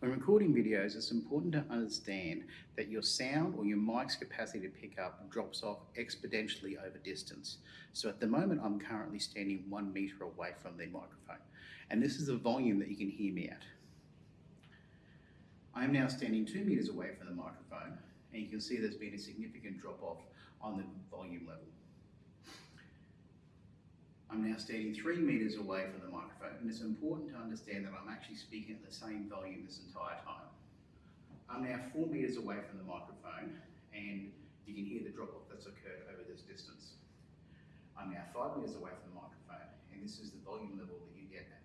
When recording videos, it's important to understand that your sound or your mic's capacity to pick up drops off exponentially over distance. So at the moment, I'm currently standing one meter away from the microphone, and this is the volume that you can hear me at. I am now standing two meters away from the microphone, and you can see there's been a significant drop off on the volume level. I'm now standing three meters away from the microphone, and it's important to understand that I'm actually speaking at the same volume this entire time. I'm now four meters away from the microphone, and you can hear the drop off that's occurred over this distance. I'm now five meters away from the microphone, and this is the volume level that you get at.